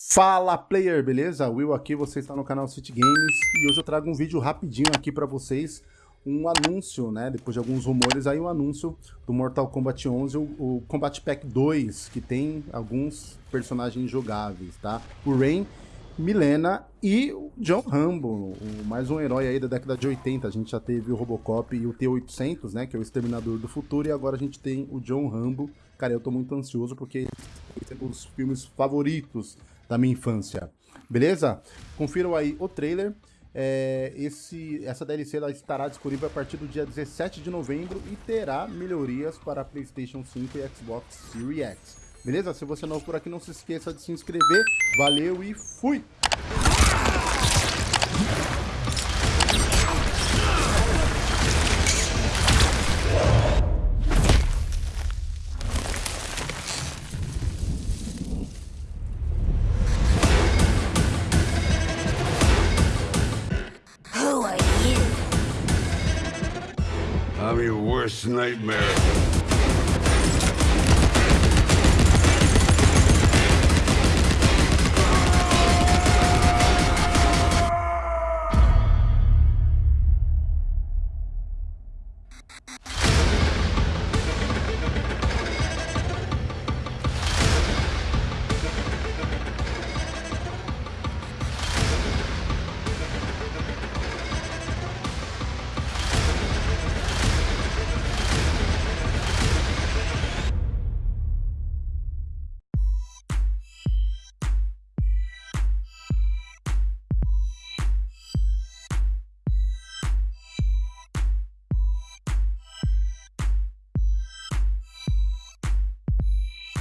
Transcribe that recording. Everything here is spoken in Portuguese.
Fala player, beleza? Will aqui, você está no canal City Games e hoje eu trago um vídeo rapidinho aqui para vocês, um anúncio, né, depois de alguns rumores aí, o um anúncio do Mortal Kombat 11, o, o, Combat Pack 2, que tem alguns personagens jogáveis, tá? O Rain, Milena e o John Rambo, mais um herói aí da década de 80, a gente já teve o Robocop e o T-800, né, que é o Exterminador do Futuro, e agora a gente tem o John Rambo, cara, eu tô muito ansioso porque são os filmes favoritos da minha infância. Beleza? Confiram aí o trailer. É, esse, essa DLC ela estará disponível a partir do dia 17 de novembro e terá melhorias para PlayStation 5 e Xbox Series X. Beleza? Se você é novo por aqui, não se esqueça de se inscrever. Valeu e fui! I'm your worst nightmare.